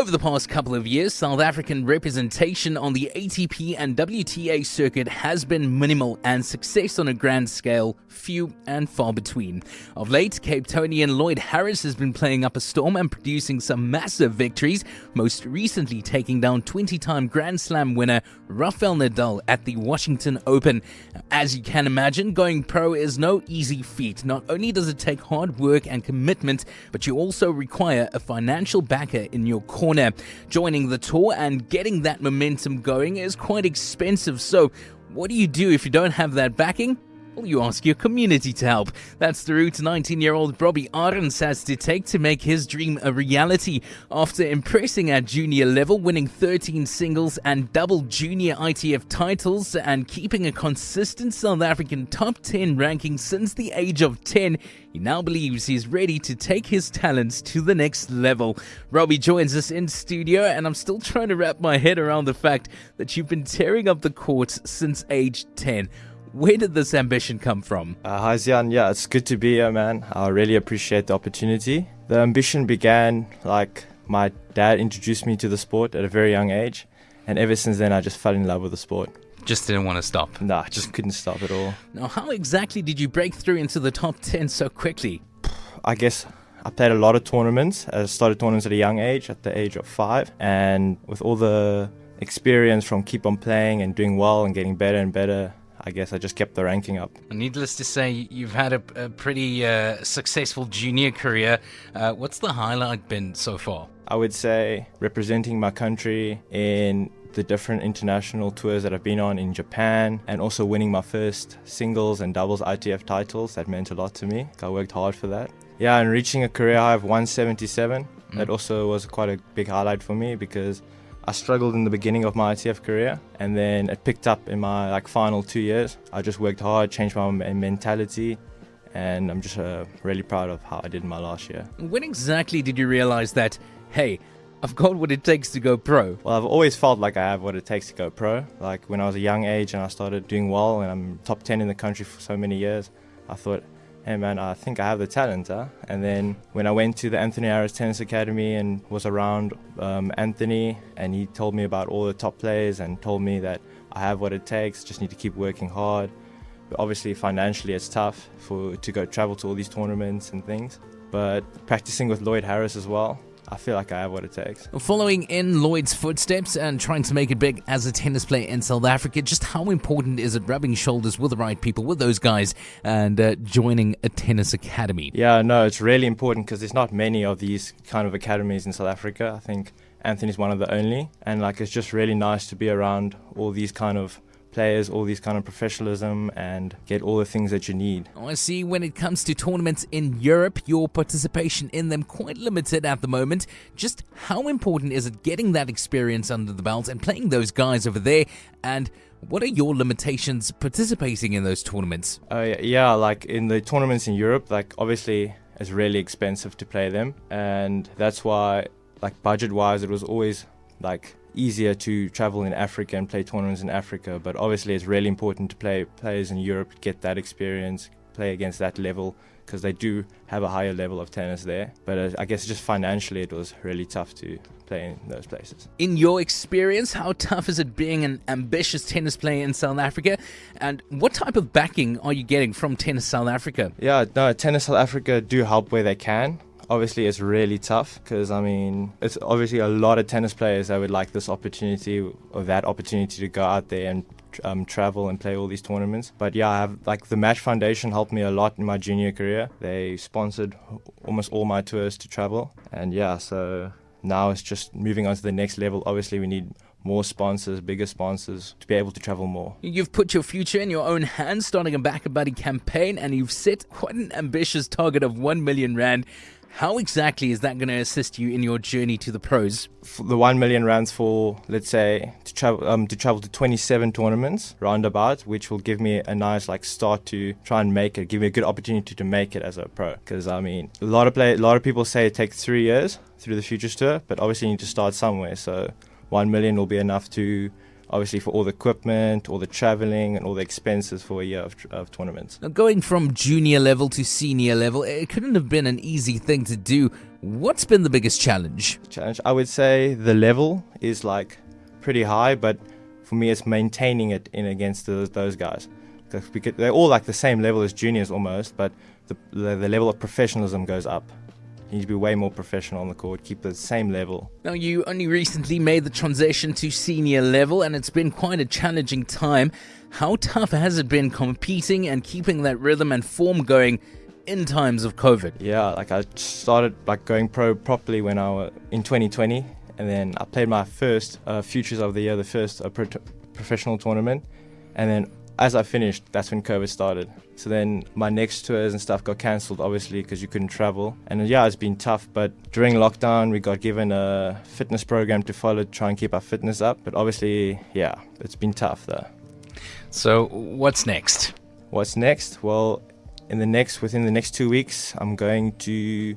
Over the past couple of years, South African representation on the ATP and WTA circuit has been minimal and success on a grand scale few and far between. Of late, Capetonian Lloyd Harris has been playing up a storm and producing some massive victories, most recently taking down 20-time Grand Slam winner Rafael Nadal at the Washington Open. As you can imagine, going pro is no easy feat. Not only does it take hard work and commitment, but you also require a financial backer in your corner. Joining the tour and getting that momentum going is quite expensive, so what do you do if you don't have that backing? Well, you ask your community to help. That's the route 19 year old Robbie Arends has to take to make his dream a reality. After impressing at junior level, winning 13 singles and double junior ITF titles, and keeping a consistent South African top 10 ranking since the age of 10, he now believes he's ready to take his talents to the next level. Robbie joins us in studio, and I'm still trying to wrap my head around the fact that you've been tearing up the courts since age 10. Where did this ambition come from? Uh, hi Zian, yeah, it's good to be here, man. I really appreciate the opportunity. The ambition began like my dad introduced me to the sport at a very young age, and ever since then, I just fell in love with the sport. Just didn't want to stop. Nah, just couldn't stop at all. Now, how exactly did you break through into the top 10 so quickly? I guess I played a lot of tournaments. I started tournaments at a young age, at the age of five, and with all the experience from keep on playing and doing well and getting better and better, I guess I just kept the ranking up. Needless to say, you've had a, a pretty uh, successful junior career. Uh, what's the highlight been so far? I would say representing my country in the different international tours that I've been on in Japan and also winning my first singles and doubles ITF titles. That meant a lot to me. I worked hard for that. Yeah, and reaching a career high of 177, mm. that also was quite a big highlight for me because I struggled in the beginning of my ITF career and then it picked up in my like final two years. I just worked hard, changed my mentality and I'm just uh, really proud of how I did in my last year. When exactly did you realize that, hey, I've got what it takes to go pro? Well, I've always felt like I have what it takes to go pro. Like when I was a young age and I started doing well and I'm top 10 in the country for so many years, I thought, hey man, I think I have the talent. Huh? And then when I went to the Anthony Harris Tennis Academy and was around um, Anthony, and he told me about all the top players and told me that I have what it takes, just need to keep working hard. But obviously, financially, it's tough for to go travel to all these tournaments and things. But practicing with Lloyd Harris as well, I feel like I have what it takes. Following in Lloyd's footsteps and trying to make it big as a tennis player in South Africa, just how important is it rubbing shoulders with the right people, with those guys, and uh, joining a tennis academy? Yeah, no, it's really important because there's not many of these kind of academies in South Africa. I think Anthony's one of the only, and like it's just really nice to be around all these kind of players all these kind of professionalism and get all the things that you need. I see when it comes to tournaments in Europe, your participation in them quite limited at the moment. Just how important is it getting that experience under the belt and playing those guys over there and what are your limitations participating in those tournaments? Uh, yeah, like in the tournaments in Europe, like obviously it's really expensive to play them, and that's why, like budget wise, it was always like easier to travel in Africa and play tournaments in Africa. But obviously, it's really important to play players in Europe, get that experience, play against that level because they do have a higher level of tennis there. But uh, I guess just financially, it was really tough to play in those places. In your experience, how tough is it being an ambitious tennis player in South Africa? And what type of backing are you getting from Tennis South Africa? Yeah, no, Tennis South Africa do help where they can obviously it's really tough because I mean it's obviously a lot of tennis players that would like this opportunity or that opportunity to go out there and um, travel and play all these tournaments. But yeah, I have like the Match Foundation helped me a lot in my junior career. They sponsored almost all my tours to travel, and yeah, so now it's just moving on to the next level. Obviously, we need more sponsors, bigger sponsors to be able to travel more. You've put your future in your own hands, starting a BackaBuddy campaign, and you've set quite an ambitious target of 1 million Rand. How exactly is that going to assist you in your journey to the pros? For the one million rands for let's say to travel um, to travel to 27 tournaments roundabout, which will give me a nice like start to try and make it, give me a good opportunity to make it as a pro. Because I mean, a lot of play, a lot of people say it takes three years through the Futures Tour, but obviously you need to start somewhere. So one million will be enough to obviously for all the equipment, all the traveling, and all the expenses for a year of, of tournaments. Now, going from junior level to senior level, it couldn't have been an easy thing to do. What's been the biggest challenge? Challenge, I would say the level is like pretty high, but for me, it's maintaining it in against the, those guys. Because they're all like the same level as juniors almost, but the, the, the level of professionalism goes up. You need to be way more professional on the court, keep the same level. Now, you only recently made the transition to senior level, and it's been quite a challenging time. How tough has it been competing and keeping that rhythm and form going in times of COVID? Yeah, like I started like going pro properly when I was in 2020, and then I played my first uh, Futures of the Year, the first uh, pro- professional tournament, and then as I finished, that's when COVID started. So then my next tours and stuff got cancelled, obviously, because you couldn't travel. And uh, yeah, it's been tough. But during lockdown, we got given a fitness program to follow to try and keep our fitness up. But obviously, yeah, it's been tough though. So what's next? What's next? Well, in the next within the next two weeks, I'm going to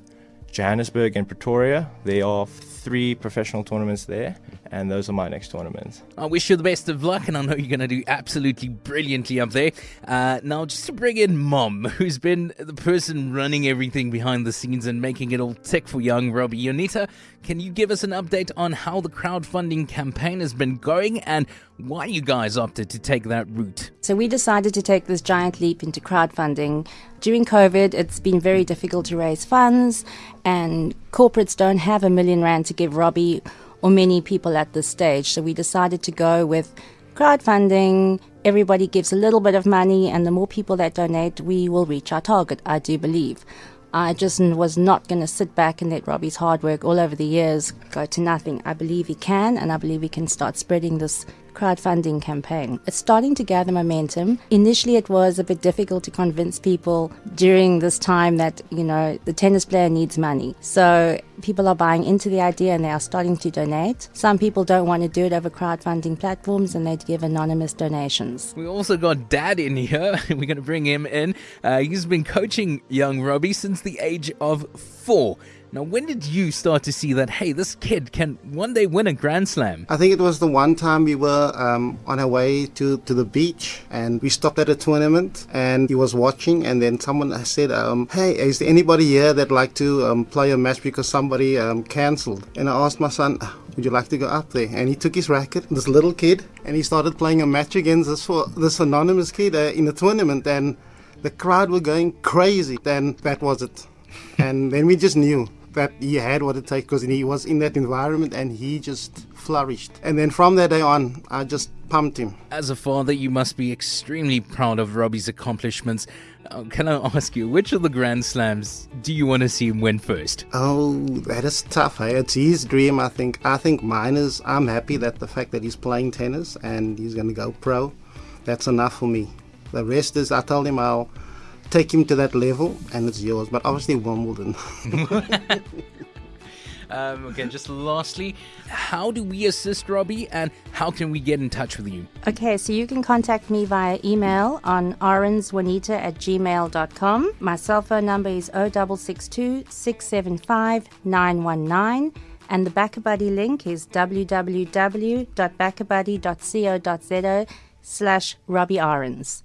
Johannesburg and Pretoria. There are three professional tournaments there, and those are my next tournaments. I wish you the best of luck, and I know you're going to do absolutely brilliantly up there. Uh, now, just to bring in Mom, who's been the person running everything behind the scenes and making it all tick for young Robbie Yonita, can you give us an update on how the crowdfunding campaign has been going and why you guys opted to take that route? So, we decided to take this giant leap into crowdfunding. During COVID, it's been very difficult to raise funds, and corporates don't have a million rand to give Robbie or many people at this stage. So we decided to go with crowdfunding. Everybody gives a little bit of money, and the more people that donate, we will reach our target, I do believe. I just was not going to sit back and let Robbie's hard work all over the years go to nothing. I believe he can, and I believe he can start spreading this crowdfunding campaign. It's starting to gather momentum. Initially, it was a bit difficult to convince people during this time that, you know, the tennis player needs money. So people are buying into the idea and they are starting to donate. Some people don't want to do it over crowdfunding platforms and they give anonymous donations. We also got Dad in here. We're going to bring him in. Uh, he's been coaching young Robbie since the age of four. Now, when did you start to see that, hey, this kid can one day win a Grand Slam? I think it was the one time we were um, on our way to, to the beach and we stopped at a tournament and he was watching and then someone said, um, hey, is there anybody here that like to um, play a match because somebody um, cancelled? And I asked my son, would you like to go up there? And he took his racket, this little kid, and he started playing a match against this, this anonymous kid uh, in a tournament and the crowd were going crazy. Then that was it. and then we just knew that he had what it takes because he was in that environment and he just flourished. And then from that day on, I just pumped him. As a father, you must be extremely proud of Robbie's accomplishments. Uh, can I ask you, which of the Grand Slams do you want to see him win first? Oh, that is tough. Hey? It's his dream, I think. I think mine is I'm happy that the fact that he's playing tennis and he's going to go pro, that's enough for me. The rest is, I told him I'll take him to that level and it's yours. But obviously, Wimbledon. Um, okay, just lastly, how do we assist Robbie and how can we get in touch with you? Okay, so you can contact me via email on orenswanita at gmail.com. My cell phone number is 0662 675 919 and the BackaBuddy link is www.backabuddy.co.za slash Robbie Orens.